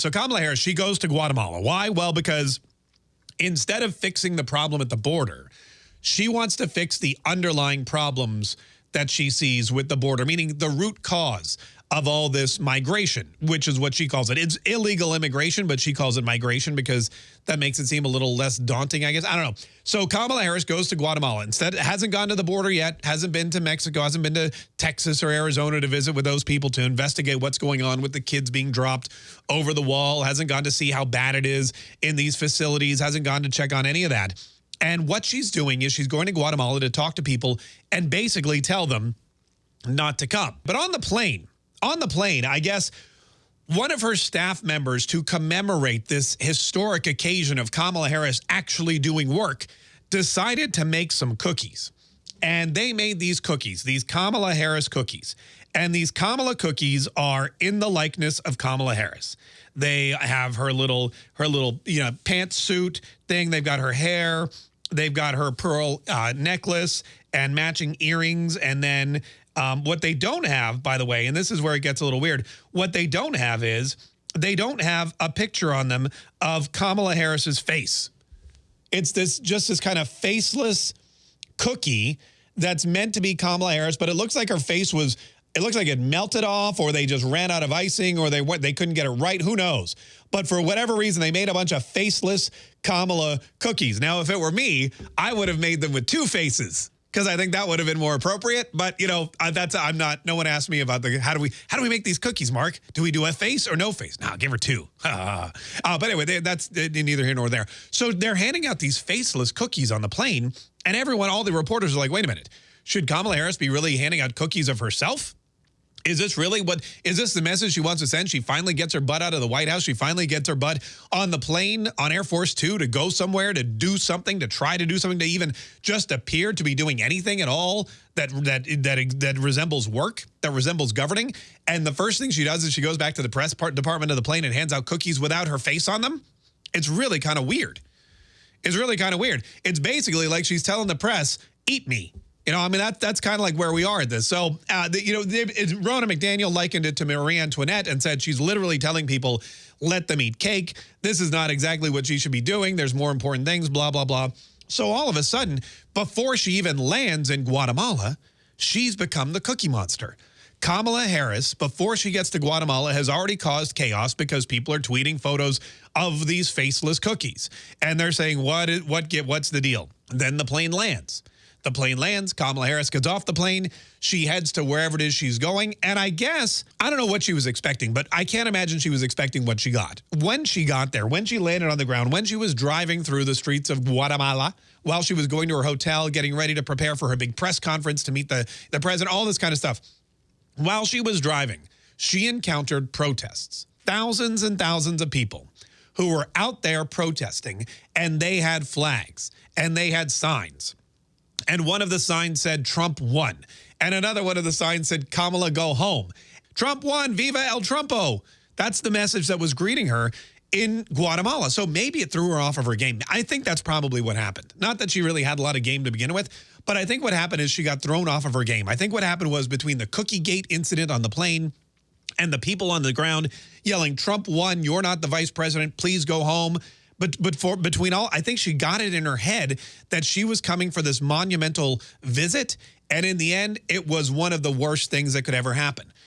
So Kamala Harris, she goes to Guatemala. Why? Well, because instead of fixing the problem at the border, she wants to fix the underlying problems that she sees with the border, meaning the root cause of all this migration, which is what she calls it. It's illegal immigration, but she calls it migration because that makes it seem a little less daunting, I guess. I don't know. So Kamala Harris goes to Guatemala. Instead, hasn't gone to the border yet, hasn't been to Mexico, hasn't been to Texas or Arizona to visit with those people to investigate what's going on with the kids being dropped over the wall, hasn't gone to see how bad it is in these facilities, hasn't gone to check on any of that. And what she's doing is she's going to Guatemala to talk to people and basically tell them not to come. But on the plane, on the plane, I guess one of her staff members to commemorate this historic occasion of Kamala Harris actually doing work decided to make some cookies. And they made these cookies, these Kamala Harris cookies. And these Kamala cookies are in the likeness of Kamala Harris. They have her little her little you know pantsuit thing. They've got her hair. They've got her pearl uh, necklace and matching earrings. And then um, what they don't have, by the way, and this is where it gets a little weird, what they don't have is they don't have a picture on them of Kamala Harris's face. It's this just this kind of faceless cookie that's meant to be Kamala Harris, but it looks like her face was it looks like it melted off or they just ran out of icing or they they couldn't get it right. Who knows? But for whatever reason, they made a bunch of faceless Kamala cookies. Now, if it were me, I would have made them with two faces because I think that would have been more appropriate. But you know, that's I'm not. No one asked me about the how do we how do we make these cookies, Mark? Do we do a face or no face? No, give her two. uh, but anyway, they, that's neither here nor there. So they're handing out these faceless cookies on the plane, and everyone, all the reporters are like, wait a minute, should Kamala Harris be really handing out cookies of herself? Is this really what, is this the message she wants to send? She finally gets her butt out of the White House. She finally gets her butt on the plane on Air Force Two to go somewhere, to do something, to try to do something, to even just appear to be doing anything at all that, that, that, that resembles work, that resembles governing. And the first thing she does is she goes back to the press part department of the plane and hands out cookies without her face on them. It's really kind of weird. It's really kind of weird. It's basically like she's telling the press, eat me. You know, I mean, that, that's kind of like where we are at this. So, uh, the, you know, it, Ronna McDaniel likened it to Marie Antoinette and said she's literally telling people, let them eat cake. This is not exactly what she should be doing. There's more important things, blah, blah, blah. So all of a sudden, before she even lands in Guatemala, she's become the cookie monster. Kamala Harris, before she gets to Guatemala, has already caused chaos because people are tweeting photos of these faceless cookies. And they're saying, what, is, what get, what's the deal? Then the plane lands. The plane lands. Kamala Harris gets off the plane. She heads to wherever it is she's going. And I guess, I don't know what she was expecting, but I can't imagine she was expecting what she got. When she got there, when she landed on the ground, when she was driving through the streets of Guatemala, while she was going to her hotel, getting ready to prepare for her big press conference to meet the, the president, all this kind of stuff. While she was driving, she encountered protests. Thousands and thousands of people who were out there protesting, and they had flags, and they had signs and one of the signs said Trump won. And another one of the signs said Kamala go home. Trump won, viva el Trumpo. That's the message that was greeting her in Guatemala. So maybe it threw her off of her game. I think that's probably what happened. Not that she really had a lot of game to begin with, but I think what happened is she got thrown off of her game. I think what happened was between the Cookie Gate incident on the plane and the people on the ground yelling, Trump won, you're not the vice president, please go home. But but for between all, I think she got it in her head that she was coming for this monumental visit. And in the end, it was one of the worst things that could ever happen.